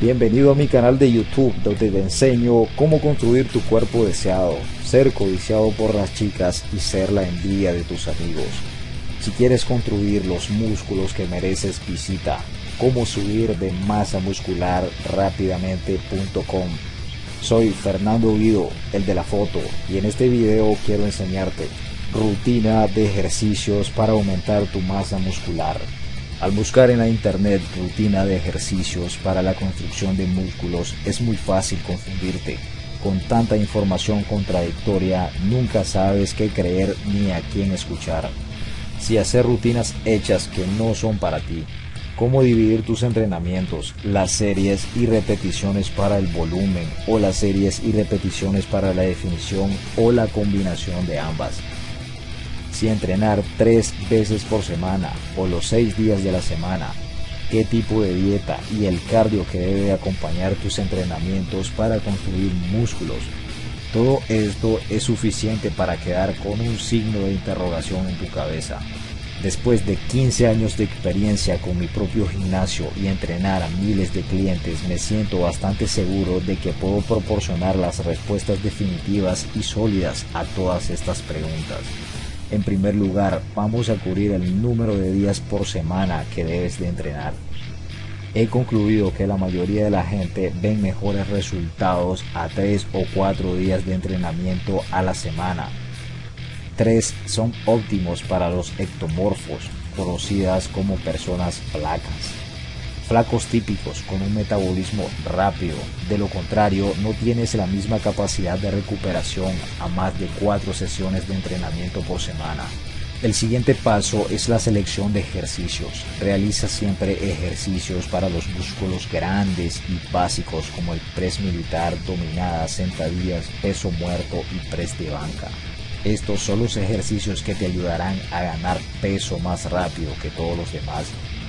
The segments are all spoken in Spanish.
Bienvenido a mi canal de YouTube donde te enseño cómo construir tu cuerpo deseado, ser codiciado por las chicas y ser la envidia de tus amigos. Si quieres construir los músculos que mereces visita cómo subir de masa muscular rápidamente.com. Soy Fernando Guido, el de la foto, y en este video quiero enseñarte rutina de ejercicios para aumentar tu masa muscular. Al buscar en la internet rutina de ejercicios para la construcción de músculos es muy fácil confundirte. Con tanta información contradictoria nunca sabes qué creer ni a quién escuchar. Si hacer rutinas hechas que no son para ti, cómo dividir tus entrenamientos, las series y repeticiones para el volumen o las series y repeticiones para la definición o la combinación de ambas si entrenar tres veces por semana o los seis días de la semana, qué tipo de dieta y el cardio que debe acompañar tus entrenamientos para construir músculos. Todo esto es suficiente para quedar con un signo de interrogación en tu cabeza. Después de 15 años de experiencia con mi propio gimnasio y entrenar a miles de clientes, me siento bastante seguro de que puedo proporcionar las respuestas definitivas y sólidas a todas estas preguntas. En primer lugar, vamos a cubrir el número de días por semana que debes de entrenar. He concluido que la mayoría de la gente ven mejores resultados a 3 o 4 días de entrenamiento a la semana. 3 son óptimos para los ectomorfos, conocidas como personas flacas flacos típicos con un metabolismo rápido. De lo contrario, no tienes la misma capacidad de recuperación a más de cuatro sesiones de entrenamiento por semana. El siguiente paso es la selección de ejercicios. Realiza siempre ejercicios para los músculos grandes y básicos como el press militar, dominadas, sentadillas, peso muerto y press de banca. Estos son los ejercicios que te ayudarán a ganar peso más rápido que todos los demás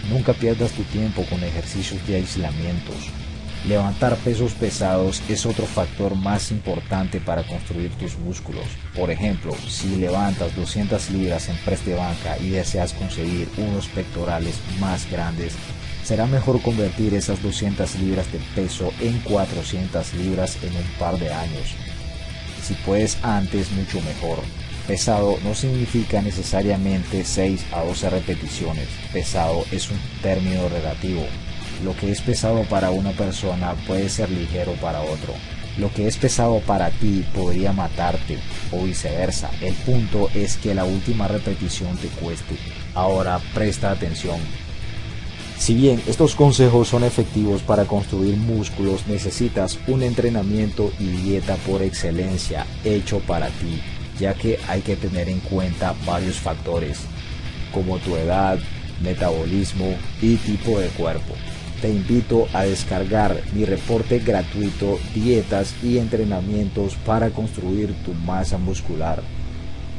Nunca pierdas tu tiempo con ejercicios de aislamientos. Levantar pesos pesados es otro factor más importante para construir tus músculos. Por ejemplo, si levantas 200 libras en press de banca y deseas conseguir unos pectorales más grandes, será mejor convertir esas 200 libras de peso en 400 libras en un par de años. Si puedes antes, mucho mejor. Pesado no significa necesariamente 6 a 12 repeticiones. Pesado es un término relativo. Lo que es pesado para una persona puede ser ligero para otro. Lo que es pesado para ti podría matarte o viceversa. El punto es que la última repetición te cueste. Ahora presta atención. Si bien estos consejos son efectivos para construir músculos, necesitas un entrenamiento y dieta por excelencia hecho para ti ya que hay que tener en cuenta varios factores como tu edad, metabolismo y tipo de cuerpo. Te invito a descargar mi reporte gratuito Dietas y Entrenamientos para construir tu masa muscular.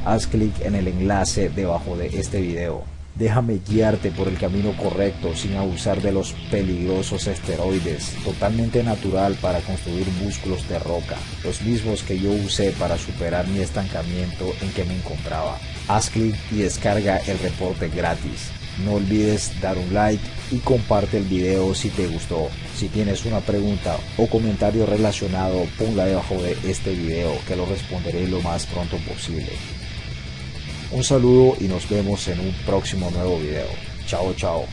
Haz clic en el enlace debajo de este video. Déjame guiarte por el camino correcto sin abusar de los peligrosos esteroides, totalmente natural para construir músculos de roca, los mismos que yo usé para superar mi estancamiento en que me encontraba. Haz clic y descarga el reporte gratis. No olvides dar un like y comparte el video si te gustó. Si tienes una pregunta o comentario relacionado, ponla debajo de este video que lo responderé lo más pronto posible. Un saludo y nos vemos en un próximo nuevo video. Chao, chao.